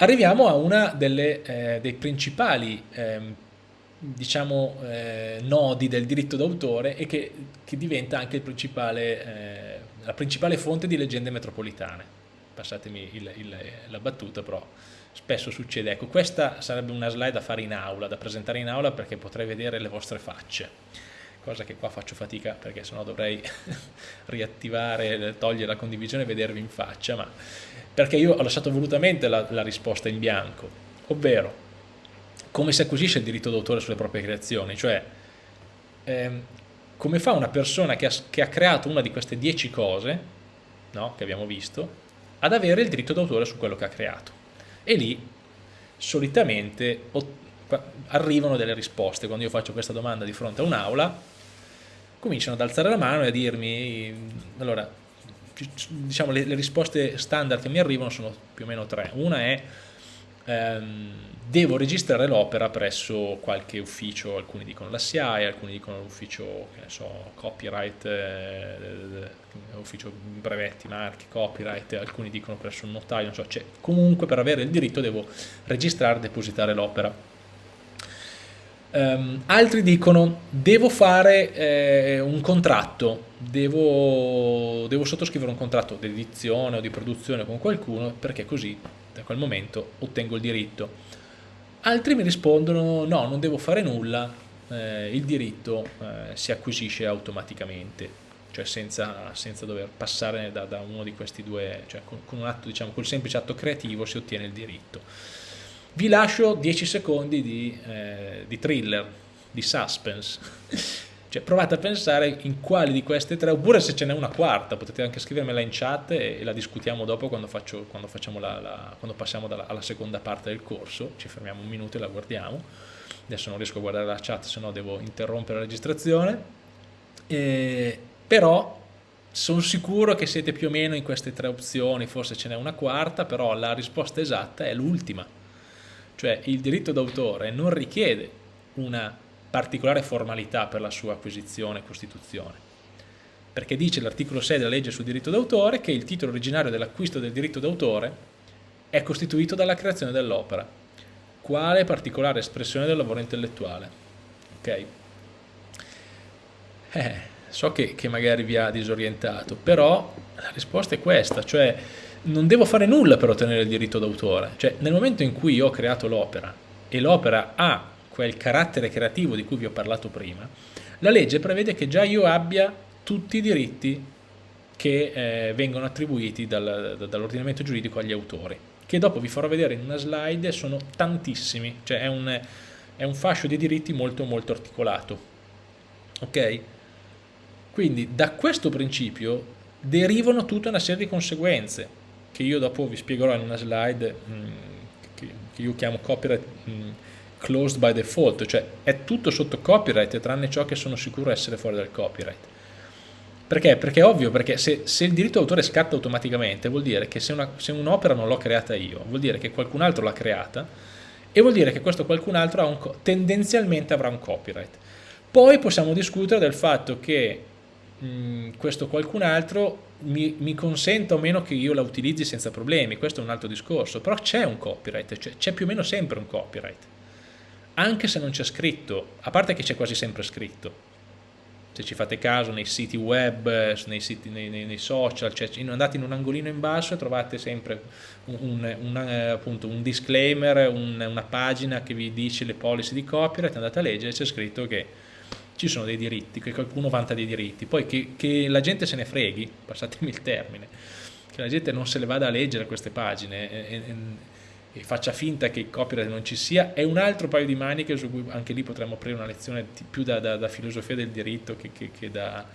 Arriviamo a delle, eh, dei principali eh, diciamo, eh, nodi del diritto d'autore e che, che, diventa anche principale, eh, la principale fonte di leggende metropolitane. Passatemi il, il, la battuta, però spesso succede. Ecco, questa sarebbe una slide da fare in aula, da presentare in aula perché potrei vedere le vostre facce, cosa che qua faccio fatica perché sennò dovrei riattivare, togliere la condivisione e vedervi in faccia, ma perché io ho lasciato volutamente la, la risposta in bianco, ovvero come si acquisisce il diritto d'autore sulle proprie creazioni, cioè ehm, come fa una persona che ha, che ha, creato una di queste dieci cose, no, che abbiamo visto, ad avere il diritto d'autore su quello che ha creato. E lì solitamente arrivano delle risposte, quando io faccio questa domanda di fronte a un'aula, cominciano ad alzare la mano e a dirmi, allora, diciamo le, le risposte standard che mi arrivano sono più o meno tre. Una è ehm, devo registrare l'opera presso qualche ufficio, alcuni dicono la SIAE, alcuni dicono l'ufficio, so, copyright, eh, ufficio brevetti, marchi, copyright, alcuni dicono presso un notaio, non so, cioè, comunque per avere il diritto devo registrare e depositare l'opera. Um, altri dicono devo fare eh, un contratto, devo, devo sottoscrivere un contratto di edizione o di produzione con qualcuno perché così da quel momento ottengo il diritto. Altri mi rispondono no, non devo fare nulla, eh, il diritto eh, si acquisisce automaticamente, cioè senza, senza dover passare da, da, uno di questi due, cioè con, con un atto, diciamo, col semplice atto creativo si ottiene il diritto. Vi lascio 10 secondi di, eh, di thriller, di suspense. Cioè, provate a pensare in quali di queste tre, oppure se ce n'è una quarta, potete anche scrivermela in chat e, e la discutiamo dopo quando, faccio, quando, la, la, quando passiamo dalla, alla seconda parte del corso, ci fermiamo un minuto e la guardiamo. Adesso non riesco a guardare la chat, se no devo interrompere la registrazione. E, però sono sicuro che siete più o meno in queste tre opzioni, forse ce n'è una quarta, però la risposta esatta è l'ultima. Cioè il diritto d'autore non richiede una particolare formalità per la sua acquisizione e costituzione. Perché dice l'articolo 6 della legge sul diritto d'autore che il titolo originario dell'acquisto del diritto d'autore è costituito dalla creazione dell'opera, quale particolare espressione del lavoro intellettuale. Ok? Eh, so che, che magari vi ha disorientato, però la risposta è questa, cioè non devo fare nulla per ottenere il diritto d'autore. Cioè, nel momento in cui io ho creato l'opera e l'opera ha quel carattere creativo di cui vi ho parlato prima, la legge prevede che già io abbia tutti i diritti che eh, vengono attribuiti dal, dall'ordinamento giuridico agli autori, che dopo vi farò vedere in una slide, sono tantissimi, cioè è un, è un fascio di diritti molto molto articolato. Ok? Quindi da questo principio derivano tutta una serie di conseguenze, che io dopo vi spiegherò in una slide mm, che, io chiamo copyright mm, closed by default, cioè è tutto sotto copyright tranne ciò che sono sicuro essere fuori dal copyright. Perché? Perché è ovvio, perché se, se il diritto d'autore scatta automaticamente vuol dire che se, un'opera un non l'ho creata io, vuol dire che qualcun altro l'ha creata e vuol dire che questo qualcun altro un, tendenzialmente avrà un copyright. Poi possiamo discutere del fatto che mh, questo qualcun altro mi, mi, consenta o meno che io la utilizzi senza problemi, questo è un altro discorso, però c'è un copyright, c'è più o meno sempre un copyright anche se non c'è scritto, a parte che c'è quasi sempre scritto. Se ci fate caso nei siti web, nei, siti, nei, nei, nei social, cioè andate in un angolino in basso e trovate sempre un, un, una, appunto, un disclaimer, un, una pagina che vi dice le policy di copyright, andate a leggere, c'è scritto che ci sono dei diritti, che qualcuno vanta dei diritti, poi che, che la gente se ne freghi, passatemi il termine, che la gente non se le vada a leggere queste pagine, e, e, e faccia finta che il copyright non ci sia, è un altro paio di maniche su cui anche lì potremmo aprire una lezione più da, da, da filosofia del diritto che, che, che da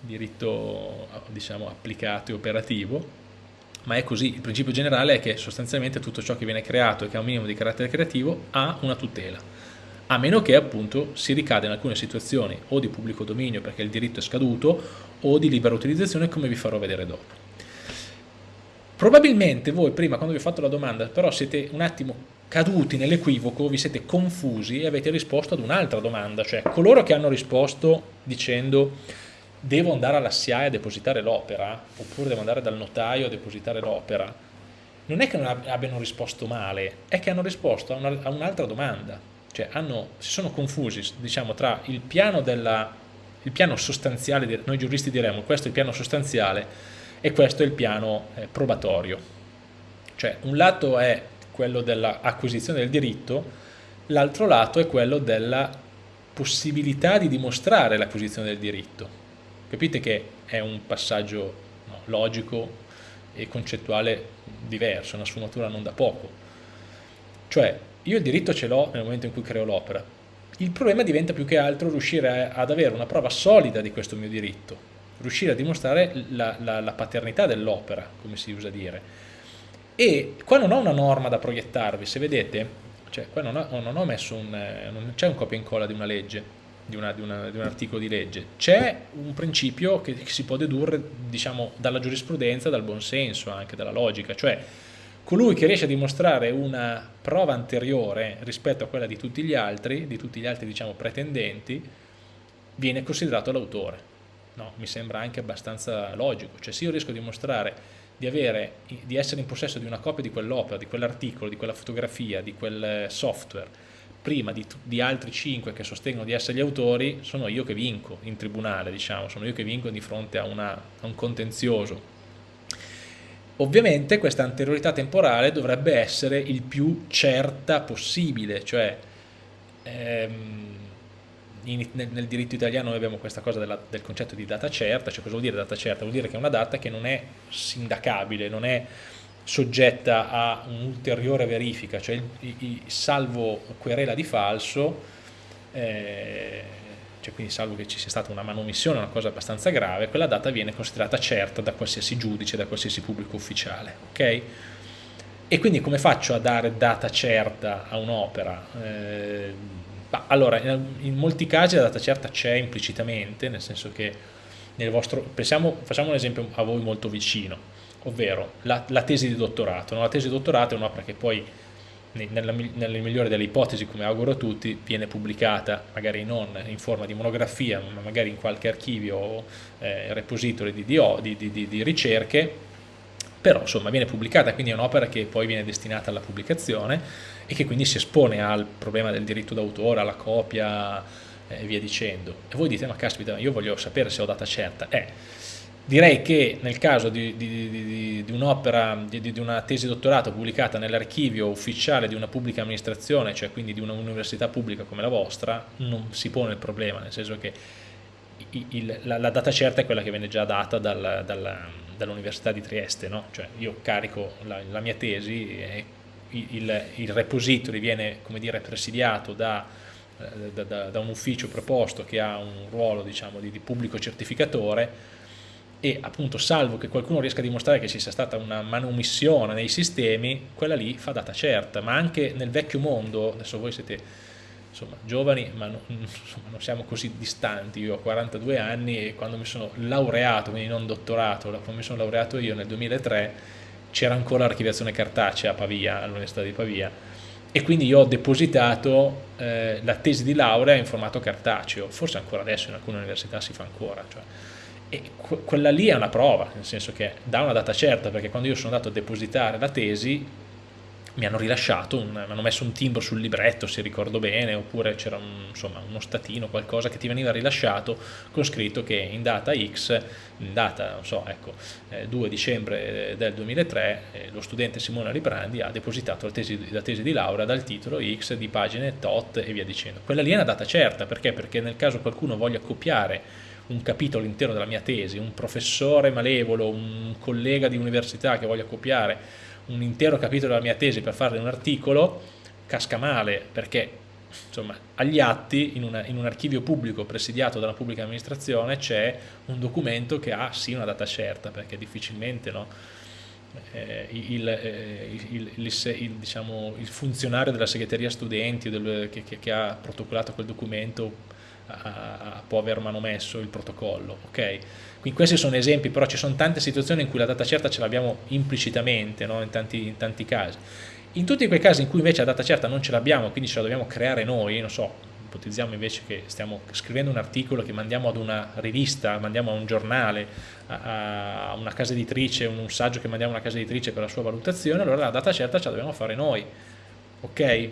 diritto diciamo, applicato e operativo, ma è così, il principio generale è che sostanzialmente tutto ciò che viene creato e che ha un minimo di carattere creativo ha una tutela, a meno che appunto si ricada in alcune situazioni o di pubblico dominio perché il diritto è scaduto o di libera utilizzazione come vi farò vedere dopo. Probabilmente voi prima quando vi ho fatto la domanda però siete un attimo caduti nell'equivoco, vi siete confusi e avete risposto ad un'altra domanda, cioè coloro che hanno risposto dicendo devo andare alla SIAE a depositare l'opera oppure devo andare dal notaio a depositare l'opera, non è che non abbiano risposto male, è che hanno risposto a, un'altra domanda, cioè hanno, si sono confusi diciamo, tra il piano, della, il piano sostanziale, noi giuristi diremmo questo è il piano sostanziale e questo è il piano eh, probatorio, cioè un lato è quello dell'acquisizione del diritto, l'altro lato è quello della possibilità di dimostrare l'acquisizione del diritto. Capite che è un passaggio no, logico e concettuale diverso, una sfumatura non da poco. Cioè, io il diritto ce l'ho nel momento in cui creo l'opera. Il problema diventa più che altro riuscire ad avere una prova solida di questo mio diritto, riuscire a dimostrare la, la, la paternità dell'opera, come si usa dire. E qua non ho una norma da proiettarvi, se vedete, cioè qua non ho, non ho messo un, non c'è un copia e incolla di una legge, di, una, di, una, di, un articolo di legge, c'è un principio che, che, si può dedurre diciamo, dalla giurisprudenza, dal buonsenso, anche dalla logica, cioè colui che riesce a dimostrare una prova anteriore rispetto a quella di tutti gli altri, di tutti gli altri diciamo, pretendenti, viene considerato l'autore. No, mi sembra anche abbastanza logico, cioè se io riesco a dimostrare di, avere, di essere in possesso di una copia di quell'opera, di quell'articolo, di quella fotografia, di quel software, prima di, di, altri cinque che sostengono di essere gli autori, sono io che vinco in tribunale, diciamo, sono io che vinco di fronte a, una, a un contenzioso. Ovviamente questa anteriorità temporale dovrebbe essere il più certa possibile, cioè ehm, in, nel, nel, diritto italiano noi abbiamo questa cosa della, del concetto di data certa, cioè cosa vuol dire data certa? Vuol dire che è una data che non è sindacabile, non è soggetta a un'ulteriore verifica, cioè il, il, salvo querela di falso, eh, cioè quindi salvo che ci sia stata una manomissione, una cosa abbastanza grave, quella data viene considerata certa da qualsiasi giudice, da qualsiasi pubblico ufficiale. ok? E quindi come faccio a dare data certa a un'opera? Eh, allora, in, molti casi la data certa c'è implicitamente, nel senso che nel vostro, pensiamo, facciamo un esempio a voi molto vicino, ovvero la, la tesi di dottorato. No? La tesi di dottorato è un'opera che poi, nella, nella, migliore delle ipotesi, come auguro a tutti, viene pubblicata magari non in forma di monografia, ma magari in qualche archivio o eh, repository di, di, di, di ricerche, però insomma viene pubblicata, quindi è un'opera che poi viene destinata alla pubblicazione e che quindi si espone al problema del diritto d'autore, alla copia e via dicendo. E voi dite, ma caspita, io voglio sapere se ho data certa. Eh, Direi che nel caso di, di, di, di un'opera, di, una tesi dottorato pubblicata nell'archivio ufficiale di una pubblica amministrazione, cioè quindi di un'università pubblica come la vostra, non si pone il problema, nel senso che il, la, la, data certa è quella che viene già data dal, dal, dall'Università di Trieste, no? cioè io carico la, la mia tesi e il, il, repository viene dire, presidiato da, da, da, da, un ufficio preposto che ha un ruolo diciamo, di, di pubblico certificatore e appunto salvo che qualcuno riesca a dimostrare che ci sia stata una manomissione nei sistemi, quella lì fa data certa, ma anche nel vecchio mondo, adesso voi siete insomma, giovani, ma non, insomma, non siamo così distanti, io ho 42 anni e quando mi sono laureato, quindi non dottorato, quando mi sono laureato io nel 2003 c'era ancora l'archiviazione cartacea a Pavia, all'Università di Pavia, e quindi io ho depositato eh, la tesi di laurea in formato cartaceo, forse ancora adesso in alcune università si fa ancora, cioè, e quella lì è una prova, nel senso che dà una data certa, perché quando io sono andato a depositare la tesi mi hanno rilasciato, un, mi hanno messo un timbro sul libretto se ricordo bene, oppure c'era un, uno statino, qualcosa che ti veniva rilasciato con scritto che in data X, in data, so, ecco, eh, 2 dicembre del 2003, eh, lo studente Simone Riprandi ha depositato la tesi, la tesi, di laurea dal titolo X di pagine tot e via dicendo. Quella lì è una data certa, perché? Perché nel caso qualcuno voglia copiare un capitolo intero della mia tesi, un professore malevolo, un collega di università che voglia copiare un intero capitolo della mia tesi per farne un articolo, casca male perché insomma, agli atti in, una, in, un archivio pubblico presidiato dalla pubblica amministrazione c'è un documento che ha sì una data certa perché difficilmente no, eh, il, eh, il, il, diciamo, il, funzionario della segreteria studenti del, che, che, che ha protocollato quel documento a, può aver manomesso il protocollo. Okay? Quindi questi sono esempi, però ci sono tante situazioni in cui la data certa ce l'abbiamo implicitamente, no? in, tanti, in, tanti, casi. In tutti quei casi in cui invece la data certa non ce l'abbiamo, quindi ce la dobbiamo creare noi, non so, ipotizziamo invece che stiamo scrivendo un articolo che mandiamo ad una rivista, mandiamo a un giornale, a, a una casa editrice, un, un saggio che mandiamo a una casa editrice per la sua valutazione, allora la data certa ce la dobbiamo fare noi, ok?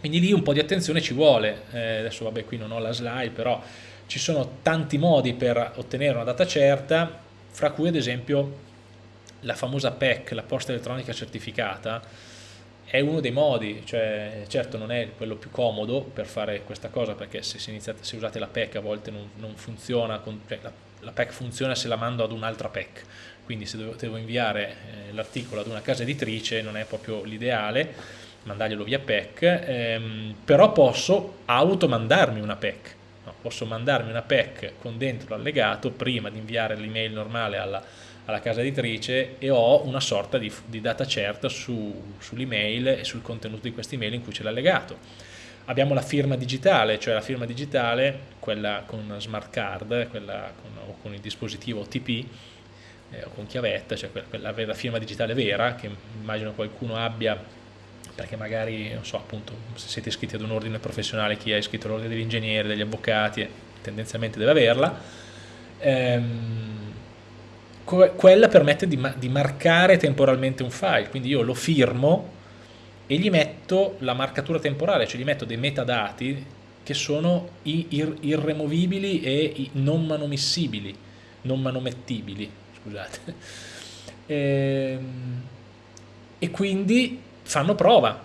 Quindi lì un po' di attenzione ci vuole, eh, adesso vabbè qui non ho la slide, però ci sono tanti modi per ottenere una data certa, fra cui ad esempio la famosa PEC, la posta elettronica certificata, è uno dei modi, cioè certo non è quello più comodo per fare questa cosa perché se, iniziate, se usate la PEC a volte non, non funziona, con, cioè la, la, PEC funziona se la mando ad un'altra PEC, quindi se devo, devo inviare eh, l'articolo ad una casa editrice non è proprio l'ideale, mandarglielo via PEC, ehm, però posso automandarmi una PEC, no, posso mandarmi una PEC con dentro l'allegato prima di inviare l'email normale alla alla casa editrice e ho una sorta di, di data certa su, sull'email e sul contenuto di questa email in cui c'è l'allegato. Abbiamo la firma digitale, cioè la firma digitale, quella con smart card, quella con, o con il dispositivo OTP, eh, o con chiavetta, cioè quella, quella, la firma digitale vera, che immagino qualcuno abbia, perché magari, non so, appunto, se siete iscritti ad un ordine professionale, chi è iscritto all'ordine degli ingegneri, degli avvocati, tendenzialmente deve averla. Ehm, quella permette di, di, marcare temporalmente un file, quindi io lo firmo e gli metto la marcatura temporale, cioè gli metto dei metadati che sono ir irremovibili e non manomissibili, non manomettibili, scusate. Ehm, e quindi fanno prova,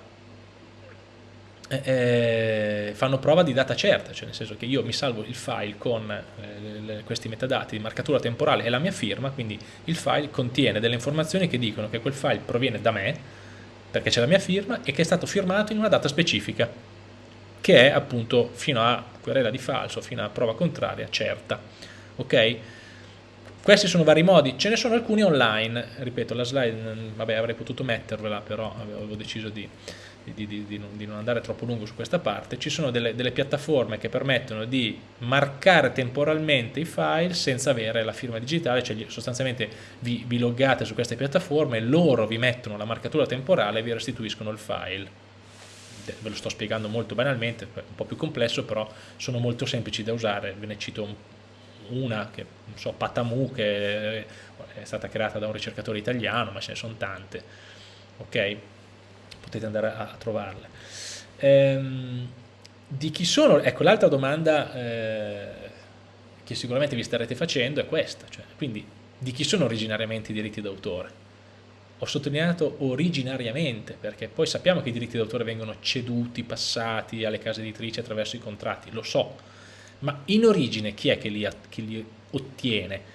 eh, eh, fanno prova di data certa, cioè nel senso che io mi salvo il file con eh, questi metadati di marcatura temporale e la mia firma, quindi il file contiene delle informazioni che dicono che quel file proviene da me, perché c'è la mia firma, e che è stato firmato in una data specifica, che è appunto fino a querela di falso, fino a prova contraria, certa. Ok? Questi sono vari modi, ce ne sono alcuni online, ripeto la slide, vabbè avrei potuto mettervela, però avevo deciso di di, di, di, non, andare troppo lungo su questa parte, ci sono delle, delle, piattaforme che permettono di marcare temporalmente i file senza avere la firma digitale, cioè sostanzialmente vi, vi loggate su queste piattaforme, loro vi mettono la marcatura temporale e vi restituiscono il file. Ve lo sto spiegando molto banalmente, un po' più complesso, però sono molto semplici da usare, ve ne cito una, che non so, Patamu, che è stata creata da un ricercatore italiano, ma ce ne sono tante. Ok? potete andare a, a trovarle. Ehm, di chi sono? Ecco, l'altra domanda eh, che sicuramente vi starete facendo è questa, cioè, quindi di chi sono originariamente i diritti d'autore? Ho sottolineato originariamente, perché poi sappiamo che i diritti d'autore vengono ceduti, passati alle case editrici attraverso i contratti, lo so, ma in origine chi è che li, che li ottiene?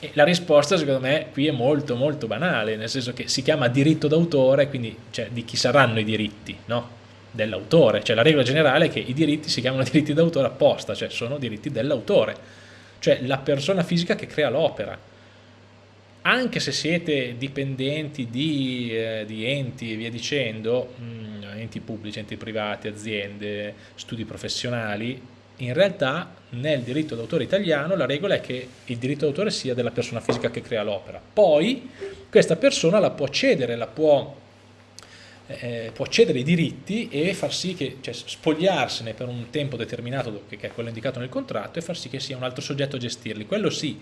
E la risposta secondo me qui è molto molto banale, nel senso che si chiama diritto d'autore, quindi cioè, di chi saranno i diritti, no? Dell'autore, cioè la regola generale è che i diritti si chiamano diritti d'autore apposta, cioè sono diritti dell'autore, cioè la persona fisica che crea l'opera. Anche se siete dipendenti di, eh, di enti e via dicendo, mh, mm, enti pubblici, enti privati, aziende, studi professionali, in realtà nel diritto d'autore italiano la regola è che il diritto d'autore sia della persona fisica che crea l'opera. Poi questa persona la può cedere, la può, eh, può cedere i diritti e far sì che, cioè spogliarsene per un tempo determinato, che è quello indicato nel contratto, e far sì che sia un altro soggetto a gestirli. Quello sì,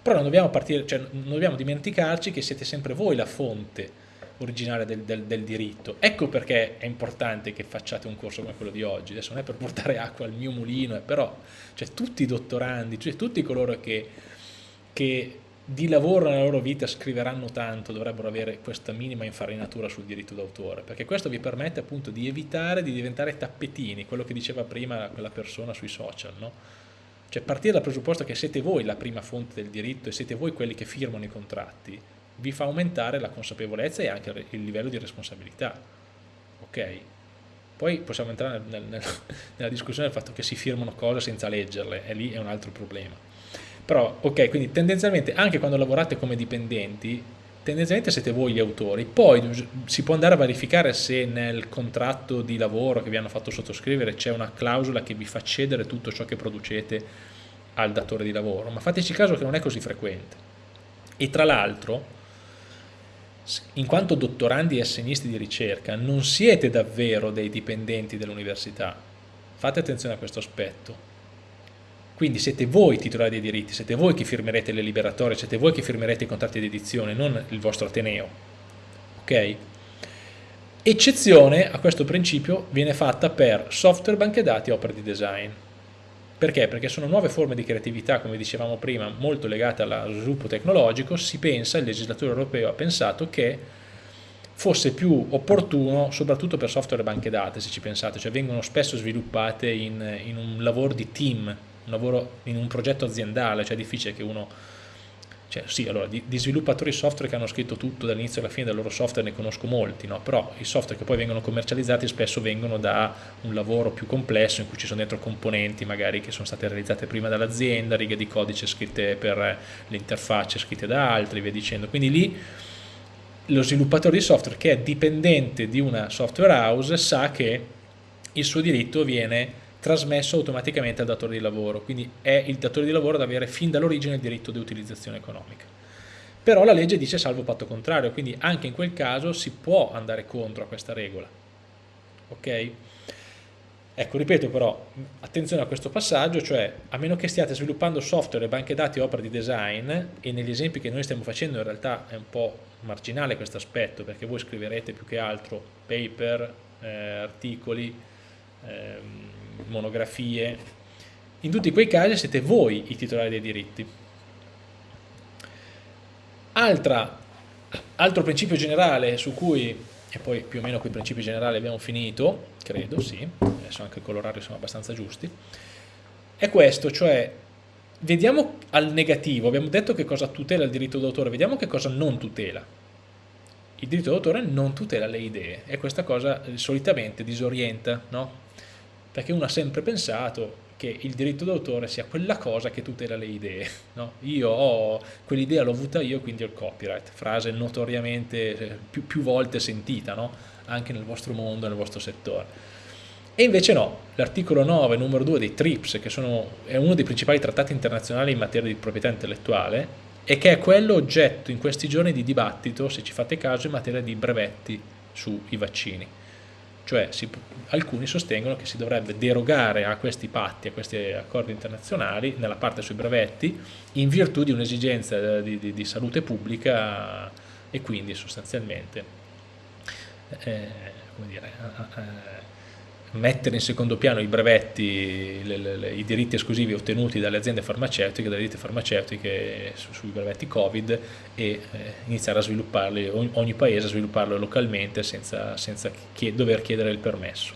però non dobbiamo, partire, cioè, non dobbiamo dimenticarci che siete sempre voi la fonte originale del, del, del, diritto. Ecco perché è importante che facciate un corso come quello di oggi, adesso non è per portare acqua al mio mulino, però cioè, tutti i dottorandi, cioè tutti coloro che, che di lavoro nella loro vita scriveranno tanto dovrebbero avere questa minima infarinatura sul diritto d'autore, perché questo vi permette appunto di evitare di diventare tappetini, quello che diceva prima quella persona sui social, no? Cioè partire dal presupposto che siete voi la prima fonte del diritto e siete voi quelli che firmano i contratti, vi fa aumentare la consapevolezza e anche il livello di responsabilità. Ok? Poi possiamo entrare nel, nel, nella discussione del fatto che si firmano cose senza leggerle, e lì è un altro problema. Però, ok, quindi tendenzialmente anche quando lavorate come dipendenti, tendenzialmente siete voi gli autori, poi si può andare a verificare se nel contratto di lavoro che vi hanno fatto sottoscrivere c'è una clausola che vi fa cedere tutto ciò che producete al datore di lavoro, ma fateci caso che non è così frequente. E tra l'altro, in quanto dottorandi e assegnisti di ricerca non siete davvero dei dipendenti dell'università, fate attenzione a questo aspetto. Quindi siete voi titolari dei diritti, siete voi che firmerete le liberatorie, siete voi che firmerete i contratti di edizione, non il vostro Ateneo. Ok? Eccezione a questo principio viene fatta per software, banche dati e opere di design. Perché? Perché sono nuove forme di creatività, come dicevamo prima, molto legate allo sviluppo tecnologico, si pensa, il legislatore europeo ha pensato che fosse più opportuno, soprattutto per software e banche dati, se ci pensate, cioè vengono spesso sviluppate in, in un lavoro di team, un lavoro in un progetto aziendale, cioè è difficile che uno cioè, sì, allora, di, di, sviluppatori software che hanno scritto tutto dall'inizio alla fine del loro software ne conosco molti, no? però i software che poi vengono commercializzati spesso vengono da un lavoro più complesso in cui ci sono dentro componenti magari che sono state realizzate prima dall'azienda, righe di codice scritte per le interfacce scritte da altri, via dicendo. Quindi lì lo sviluppatore di software che è dipendente di una software house sa che il suo diritto viene trasmesso automaticamente al datore di lavoro, quindi è il datore di lavoro ad avere fin dall'origine il diritto di utilizzazione economica. Però la legge dice salvo patto contrario, quindi anche in quel caso si può andare contro a questa regola. Ok? Ecco, ripeto però, attenzione a questo passaggio, cioè a meno che stiate sviluppando software, banche dati opere di design, e negli esempi che noi stiamo facendo in realtà è un po' marginale questo aspetto, perché voi scriverete più che altro paper, eh, articoli, ehm, monografie, in tutti quei casi siete voi i titolari dei diritti. Altra, altro principio generale su cui, e poi più o meno quei principi generali abbiamo finito, credo, sì, adesso anche il colorario sono abbastanza giusti, è questo, cioè vediamo al negativo, abbiamo detto che cosa tutela il diritto d'autore, vediamo che cosa non tutela. Il diritto d'autore non tutela le idee e questa cosa solitamente disorienta, no? Perché uno ha sempre pensato che il diritto d'autore sia quella cosa che tutela le idee. No? Io ho quell'idea, l'ho avuta io, quindi ho il copyright, frase notoriamente eh, più, più volte sentita, no? anche nel vostro mondo, nel vostro settore. E invece no, l'articolo 9, numero 2 dei TRIPS, che sono, è uno dei principali trattati internazionali in materia di proprietà intellettuale, e che è quello oggetto in questi giorni di dibattito, se ci fate caso, in materia di brevetti sui vaccini cioè si, alcuni sostengono che si dovrebbe derogare a questi patti, a questi accordi internazionali nella parte sui brevetti in virtù di un'esigenza di, di, di, salute pubblica e quindi sostanzialmente eh, dire, eh, eh mettere in secondo piano i brevetti, le, le, le, i diritti esclusivi ottenuti dalle aziende farmaceutiche, dalle ditte farmaceutiche su, sui brevetti Covid e eh, iniziare a svilupparli, ogni, ogni, paese a svilupparlo localmente senza, senza chied dover chiedere il permesso.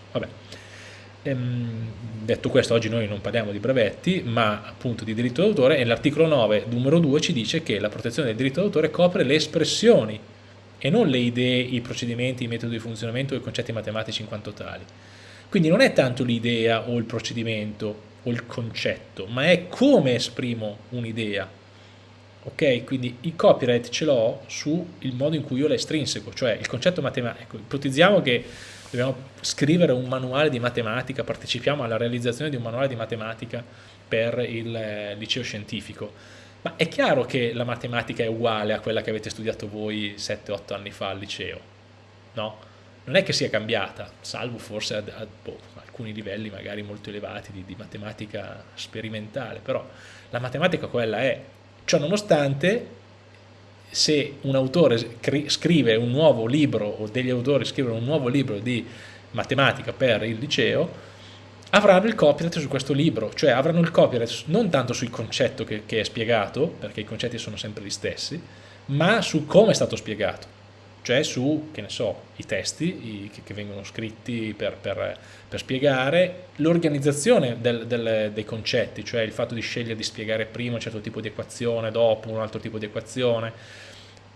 Ehm, detto questo, oggi noi non parliamo di brevetti, ma appunto di diritto d'autore e l'articolo 9, numero 2, ci dice che la protezione del diritto d'autore copre le espressioni e non le idee, i procedimenti, i metodi di funzionamento o i concetti matematici in quanto tali. Quindi non è tanto l'idea o il procedimento o il concetto, ma è come esprimo un'idea. Ok? Quindi il copyright ce l'ho sul modo in cui io la estrinseco, cioè il concetto matematico. Ipotizziamo che dobbiamo scrivere un manuale di matematica, partecipiamo alla realizzazione di un manuale di matematica per il eh, liceo scientifico. Ma è chiaro che la matematica è uguale a quella che avete studiato voi 7-8 anni fa al liceo, no? Non è che sia cambiata, salvo forse a, a boh, alcuni livelli magari molto elevati di, di, matematica sperimentale, però la matematica quella è. Ciò nonostante, se un autore scrive un nuovo libro o degli autori scrivono un nuovo libro di matematica per il liceo, avranno il copyright su questo libro, cioè avranno il copyright non tanto sul concetto che, che è spiegato, perché i concetti sono sempre gli stessi, ma su come è stato spiegato cioè su, che ne so, i testi i, che, che, vengono scritti per, per, per spiegare, l'organizzazione dei concetti, cioè il fatto di scegliere di spiegare prima un certo tipo di equazione, dopo un altro tipo di equazione,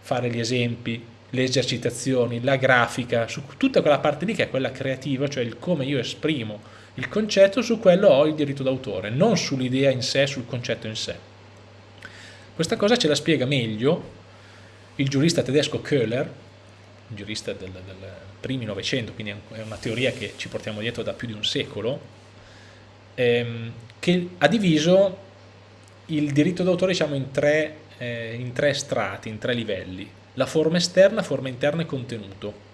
fare gli esempi, le esercitazioni, la grafica, su tutta quella parte lì che è quella creativa, cioè il come io esprimo il concetto, su quello ho il diritto d'autore, non sull'idea in sé, sul concetto in sé. Questa cosa ce la spiega meglio il giurista tedesco Köhler, giurista del, del primi Novecento, quindi è una teoria che ci portiamo dietro da più di un secolo, ehm, che ha diviso il diritto d'autore diciamo, in, eh, in tre strati, in tre livelli, la forma esterna, forma interna e contenuto.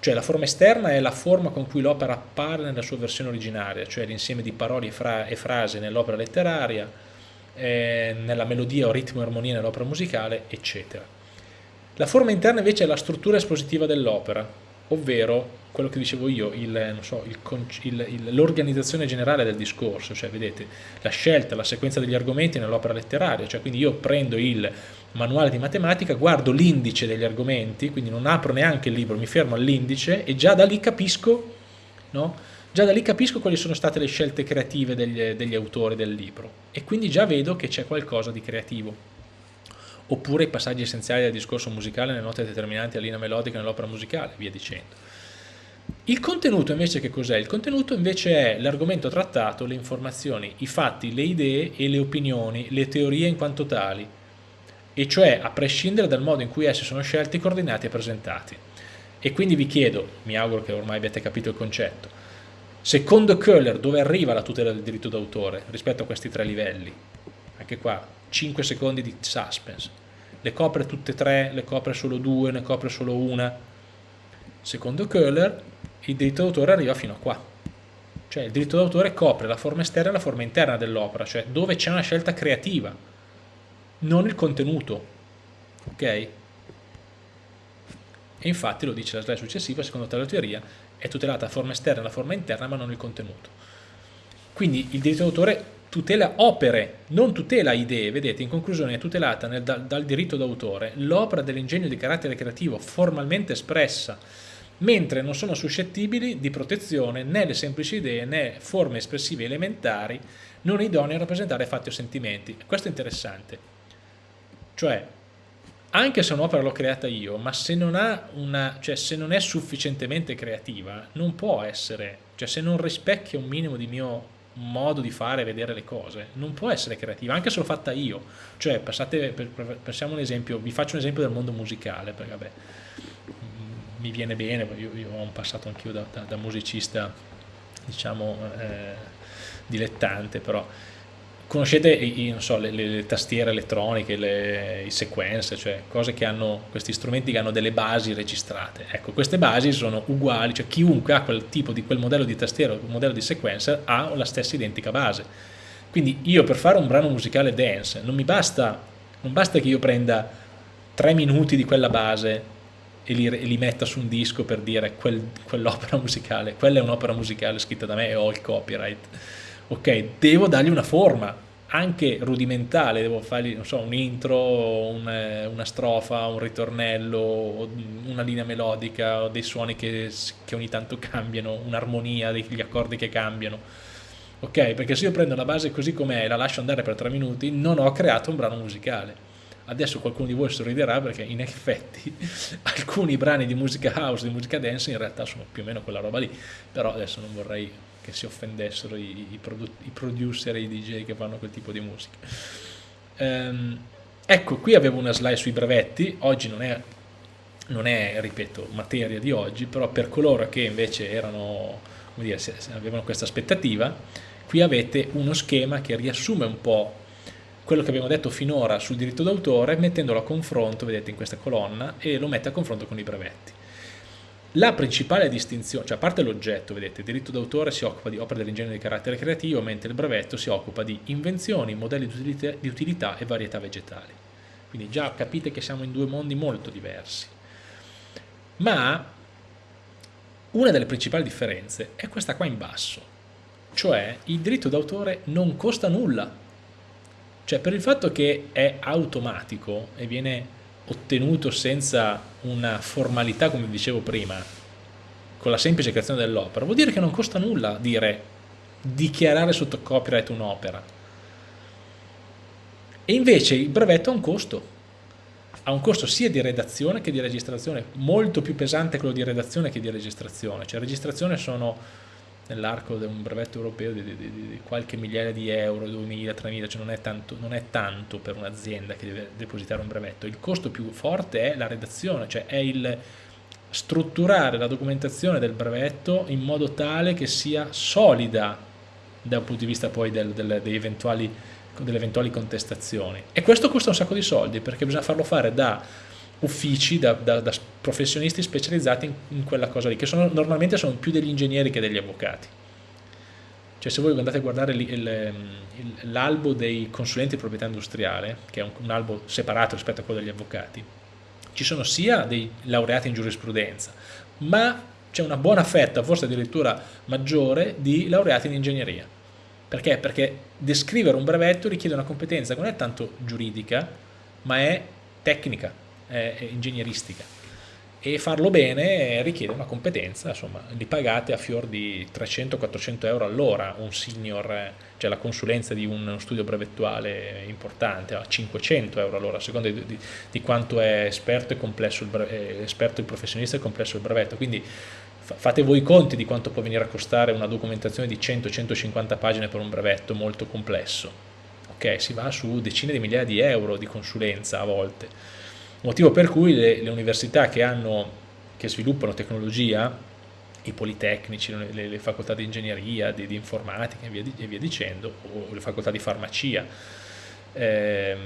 Cioè la forma esterna è la forma con cui l'opera appare nella sua versione originaria, cioè l'insieme di parole e, fra e frasi nell'opera letteraria, eh, nella melodia o ritmo e armonia nell'opera musicale, eccetera. La forma interna invece è la struttura espositiva dell'opera, ovvero quello che dicevo io, so, l'organizzazione generale del discorso, cioè vedete la scelta, la sequenza degli argomenti nell'opera letteraria, cioè quindi io prendo il manuale di matematica, guardo l'indice degli argomenti, quindi non apro neanche il libro, mi fermo all'indice e già da lì capisco, no? già da lì capisco quali sono state le scelte creative degli, degli autori del libro e quindi già vedo che c'è qualcosa di creativo oppure i passaggi essenziali del discorso musicale, le note determinanti la linea melodica nell'opera musicale, via dicendo. Il contenuto invece che cos'è? Il contenuto invece è l'argomento trattato, le informazioni, i fatti, le idee e le opinioni, le teorie in quanto tali, e cioè a prescindere dal modo in cui essi sono scelti, coordinati e presentati. E quindi vi chiedo, mi auguro che ormai abbiate capito il concetto, secondo Köhler dove arriva la tutela del diritto d'autore rispetto a questi tre livelli? Anche qua 5 secondi di suspense. Le copre tutte e tre, le copre solo due, ne copre solo una? Secondo Köhler il diritto d'autore arriva fino a qua. Cioè il diritto d'autore copre la forma esterna e la forma interna dell'opera, cioè dove c'è una scelta creativa, non il contenuto. Ok? E infatti lo dice la slide successiva, secondo tale teoria, è tutelata la forma esterna e la forma interna, ma non il contenuto. Quindi il diritto d'autore tutela opere, non tutela idee, vedete, in conclusione è tutelata nel, dal, dal diritto d'autore l'opera dell'ingegno di carattere creativo formalmente espressa, mentre non sono suscettibili di protezione né le semplici idee né forme espressive elementari non idonee a rappresentare fatti o sentimenti. Questo è interessante. Cioè, anche se un'opera l'ho creata io, ma se non, una, cioè se non, è sufficientemente creativa, non può essere, cioè se non rispecchia un minimo di mio modo di fare, vedere le cose, non può essere creativa, anche se l'ho fatta io. Cioè, passate, per, un esempio, vi faccio un esempio del mondo musicale, perché vabbè, mi viene bene, io, io ho un passato anch'io da, da, da, musicista, diciamo, eh, dilettante, però conoscete i, so, le, le, tastiere elettroniche, le, i sequencer, cioè cose che hanno, questi strumenti che hanno delle basi registrate. Ecco, queste basi sono uguali, cioè chiunque ha quel tipo di quel modello di tastiera o modello di sequencer ha la stessa identica base. Quindi io per fare un brano musicale dance non mi basta, non basta che io prenda tre minuti di quella base e li, li, metta su un disco per dire quel, quell'opera musicale, quella è un'opera musicale scritta da me e ho il copyright. Ok, devo dargli una forma, anche rudimentale, devo fargli so, un intro, un, una strofa, un ritornello, una linea melodica, dei suoni che, che ogni tanto cambiano, un'armonia, degli accordi che cambiano. Ok, perché se io prendo la base così com'è e la lascio andare per tre minuti, non ho creato un brano musicale Adesso qualcuno di voi sorriderà perché in effetti alcuni brani di musica house, di musica dance in realtà sono più o meno quella roba lì, però adesso non vorrei che si offendessero i, i, i producer e i DJ che fanno quel tipo di musica. Um, ecco, qui avevo una slide sui brevetti, oggi non è, non è, ripeto, materia di oggi, però per coloro che invece erano, dire, avevano questa aspettativa, qui avete uno schema che riassume un po' quello che abbiamo detto finora sul diritto d'autore mettendolo a confronto, vedete in questa colonna, e lo mette a confronto con i brevetti. La principale distinzione, cioè a parte l'oggetto, vedete, il diritto d'autore si occupa di opere dell'ingegno di carattere creativo, mentre il brevetto si occupa di invenzioni, modelli di utilità, e varietà vegetali. Quindi già capite che siamo in due mondi molto diversi. Ma una delle principali differenze è questa qua in basso, cioè il diritto d'autore non costa nulla cioè per il fatto che è automatico e viene ottenuto senza una formalità come dicevo prima, con la semplice creazione dell'opera, vuol dire che non costa nulla dire dichiarare sotto copyright un'opera. E invece il brevetto ha un costo, ha un costo sia di redazione che di registrazione, molto più pesante quello di redazione che di registrazione, cioè registrazione sono nell'arco di un brevetto europeo di, di, di, qualche migliaia di euro, 2.000, 3.000, cioè non è, tanto, non è tanto per un'azienda che deve depositare un brevetto, il costo più forte è la redazione, cioè è il strutturare la documentazione del brevetto in modo tale che sia solida dal punto di vista poi del, del, eventuali, delle eventuali contestazioni. E questo costa un sacco di soldi perché bisogna farlo fare da uffici da, da, da professionisti specializzati in, in, quella cosa lì, che sono, normalmente sono più degli ingegneri che degli avvocati. Cioè se voi andate a guardare l'albo dei consulenti di proprietà industriale, che è un, un albo separato rispetto a quello degli avvocati, ci sono sia dei laureati in giurisprudenza, ma c'è una buona fetta, forse addirittura maggiore, di laureati in ingegneria. Perché? Perché descrivere un brevetto richiede una competenza che non è tanto giuridica, ma è tecnica, è, è ingegneristica. E farlo bene richiede una competenza, insomma, li pagate a fior di 300-400 euro all'ora, un senior, cioè la consulenza di uno studio brevettuale importante, a 500 euro all'ora, a seconda di, di, di, quanto è esperto e complesso il, brevetto, esperto il professionista e complesso il brevetto, quindi fate voi i conti di quanto può venire a costare una documentazione di 100-150 pagine per un brevetto molto complesso, ok, si va su decine di migliaia di euro di consulenza a volte, motivo per cui le, le università che, hanno, che, sviluppano tecnologia, i politecnici, le, le facoltà di ingegneria, di, di informatica e via, e via, dicendo, o le facoltà di farmacia, ehm,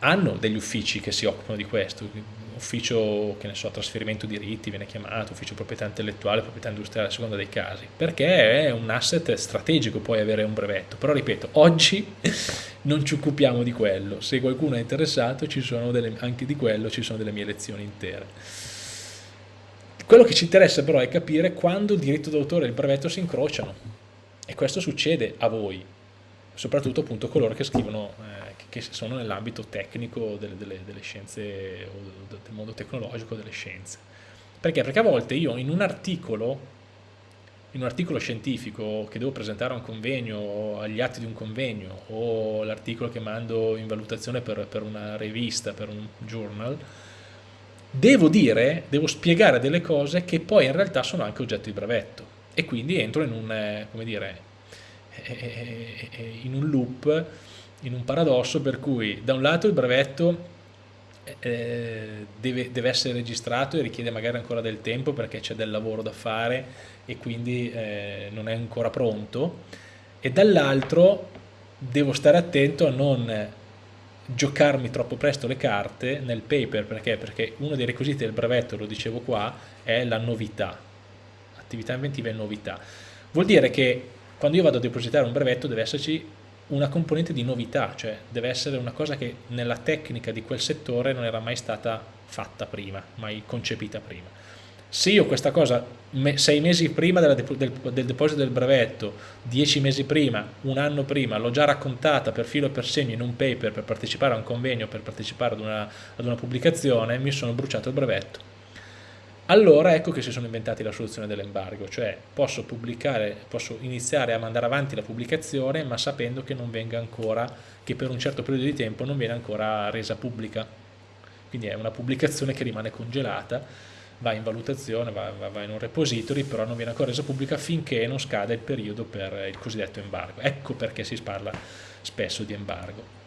hanno degli uffici che si occupano di questo, ufficio, che ne so, trasferimento diritti viene chiamato, ufficio proprietà intellettuale, proprietà industriale a seconda dei casi, perché è un asset strategico poi avere un brevetto, però ripeto, oggi non ci occupiamo di quello, se qualcuno è interessato delle, anche di quello ci sono delle mie lezioni intere. Quello che ci interessa però è capire quando il diritto d'autore e il brevetto si incrociano. E questo succede a voi, soprattutto appunto coloro che scrivono, eh, che sono nell'ambito tecnico delle, delle, delle, scienze o del mondo tecnologico delle scienze. Perché? Perché a volte io in un articolo in un articolo scientifico che devo presentare a un convegno o agli atti di un convegno o l'articolo che mando in valutazione per, per, una rivista, per un journal, devo dire, devo spiegare delle cose che poi in realtà sono anche oggetto di brevetto e quindi entro in un, eh, come dire, eh, eh, in un loop, in un paradosso per cui da un lato il brevetto eh, deve, deve, essere registrato e richiede magari ancora del tempo perché c'è del lavoro da fare e quindi eh, non è ancora pronto e dall'altro devo stare attento a non giocarmi troppo presto le carte nel paper. Perché? perché uno dei requisiti del brevetto, lo dicevo qua, è la novità. Attività inventiva è novità. Vuol dire che quando io vado a depositare un brevetto deve esserci una componente di novità, cioè deve essere una cosa che nella tecnica di quel settore non era mai stata fatta prima, mai concepita prima se io questa cosa sei mesi prima del, del, deposito del brevetto, dieci mesi prima, un anno prima, l'ho già raccontata per filo e per segno in un paper per partecipare a un convegno, per partecipare ad una, ad una pubblicazione, mi sono bruciato il brevetto. Allora ecco che si sono inventati la soluzione dell'embargo, cioè posso posso iniziare a mandare avanti la pubblicazione ma sapendo che ancora, che per un certo periodo di tempo non viene ancora resa pubblica. Quindi è una pubblicazione che rimane congelata va in valutazione, va, va, va, in un repository, però non viene ancora resa pubblica finché non scade il periodo per il cosiddetto embargo. Ecco perché si parla spesso di embargo.